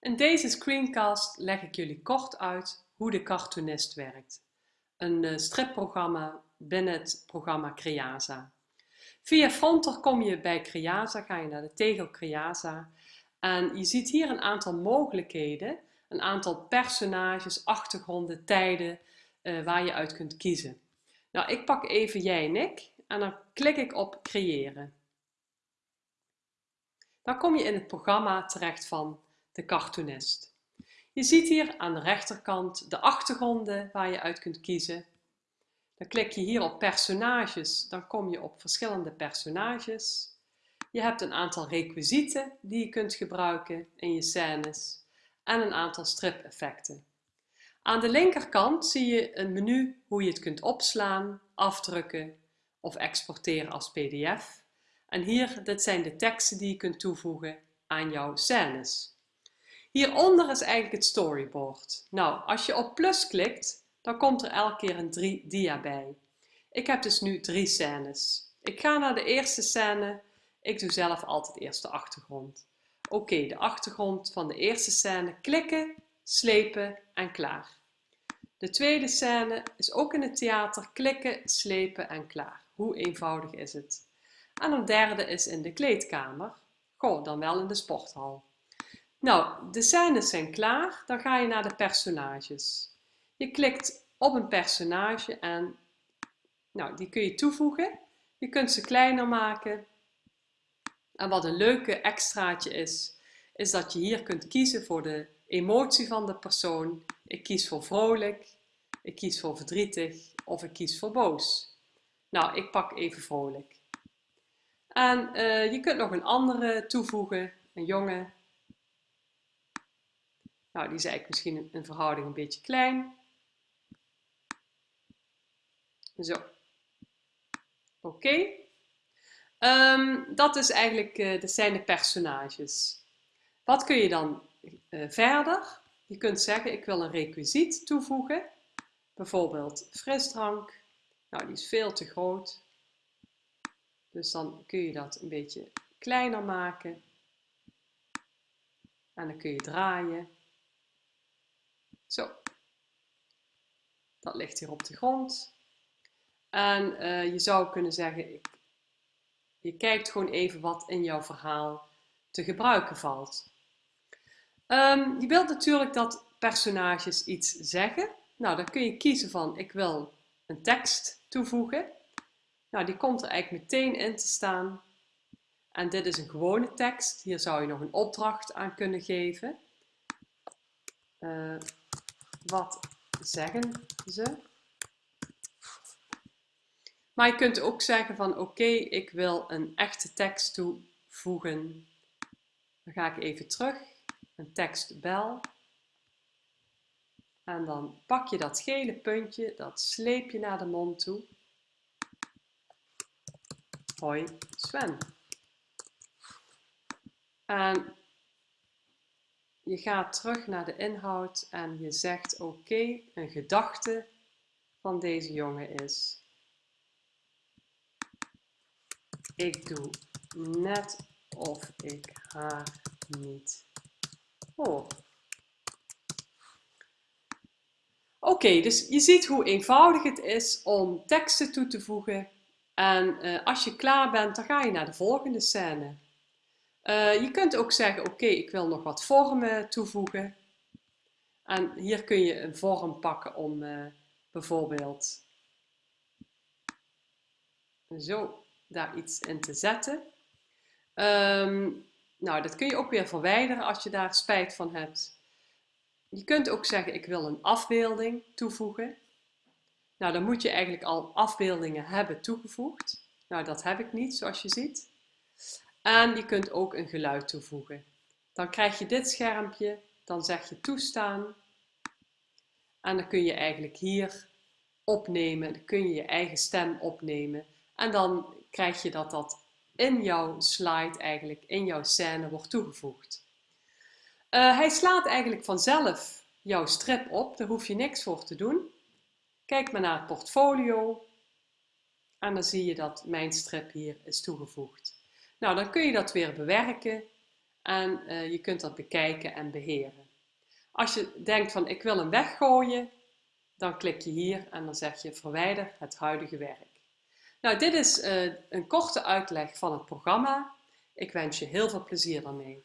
In deze screencast leg ik jullie kort uit hoe de cartoonist werkt. Een eh, stripprogramma binnen het programma Creasa. Via Fronter kom je bij Creasa, ga je naar de tegel Creasa en je ziet hier een aantal mogelijkheden, een aantal personages, achtergronden, tijden uh, waar je uit kunt kiezen. Nou, ik pak even jij en ik en dan klik ik op creëren. Dan kom je in het programma terecht van de cartoonist. Je ziet hier aan de rechterkant de achtergronden waar je uit kunt kiezen. Dan klik je hier op personages, dan kom je op verschillende personages. Je hebt een aantal requisieten die je kunt gebruiken in je scènes en een aantal strip-effecten. Aan de linkerkant zie je een menu hoe je het kunt opslaan, afdrukken of exporteren als pdf. En hier, dit zijn de teksten die je kunt toevoegen aan jouw scènes. Hieronder is eigenlijk het storyboard. Nou, als je op plus klikt, dan komt er elke keer een 3 dia bij. Ik heb dus nu drie scènes. Ik ga naar de eerste scène. Ik doe zelf altijd eerst de achtergrond. Oké, de achtergrond van de eerste scène. Klikken, slepen en klaar. De tweede scène is ook in het theater. Klikken, slepen en klaar. Hoe eenvoudig is het? En een derde is in de kleedkamer. Goh, dan wel in de sporthal. Nou, de scènes zijn klaar. Dan ga je naar de personages. Je klikt op een personage en nou, die kun je toevoegen. Je kunt ze kleiner maken. En wat een leuke extraatje is, is dat je hier kunt kiezen voor de emotie van de persoon. Ik kies voor vrolijk, ik kies voor verdrietig of ik kies voor boos. Nou, ik pak even vrolijk. En uh, je kunt nog een andere toevoegen, een jongen. Nou, die is eigenlijk misschien in verhouding een beetje klein. Zo. Oké. Um, dat is eigenlijk, uh, dat zijn de personages. Wat kun je dan uh, verder? Je kunt zeggen, ik wil een requisiet toevoegen. Bijvoorbeeld frisdrank. Nou, die is veel te groot. Dus dan kun je dat een beetje kleiner maken. En dan kun je draaien. Zo. Dat ligt hier op de grond. En uh, je zou kunnen zeggen, ik, je kijkt gewoon even wat in jouw verhaal te gebruiken valt. Um, je wilt natuurlijk dat personages iets zeggen. Nou, dan kun je kiezen van, ik wil een tekst toevoegen. Nou, die komt er eigenlijk meteen in te staan. En dit is een gewone tekst. Hier zou je nog een opdracht aan kunnen geven. Uh, wat zeggen ze? Maar je kunt ook zeggen van oké, ik wil een echte tekst toevoegen. Dan ga ik even terug, een tekstbel. En dan pak je dat gele puntje, dat sleep je naar de mond toe. Hoi Sven. En je gaat terug naar de inhoud en je zegt oké, een gedachte van deze jongen is ik doe net of ik haar niet hoor. Oké, dus je ziet hoe eenvoudig het is om teksten toe te voegen. En uh, als je klaar bent, dan ga je naar de volgende scène. Uh, je kunt ook zeggen, oké, ik wil nog wat vormen toevoegen. En hier kun je een vorm pakken om uh, bijvoorbeeld zo daar iets in te zetten. Um, nou, dat kun je ook weer verwijderen als je daar spijt van hebt. Je kunt ook zeggen, ik wil een afbeelding toevoegen. Nou, dan moet je eigenlijk al afbeeldingen hebben toegevoegd. Nou, dat heb ik niet, zoals je ziet. En je kunt ook een geluid toevoegen. Dan krijg je dit schermpje, dan zeg je toestaan. En dan kun je eigenlijk hier opnemen, dan kun je je eigen stem opnemen. En dan krijg je dat dat in jouw slide eigenlijk, in jouw scène wordt toegevoegd. Uh, hij slaat eigenlijk vanzelf jouw strip op, daar hoef je niks voor te doen. Kijk maar naar het portfolio en dan zie je dat mijn strip hier is toegevoegd. Nou, dan kun je dat weer bewerken en uh, je kunt dat bekijken en beheren. Als je denkt van ik wil hem weggooien, dan klik je hier en dan zeg je verwijder het huidige werk. Nou, dit is uh, een korte uitleg van het programma. Ik wens je heel veel plezier daarmee.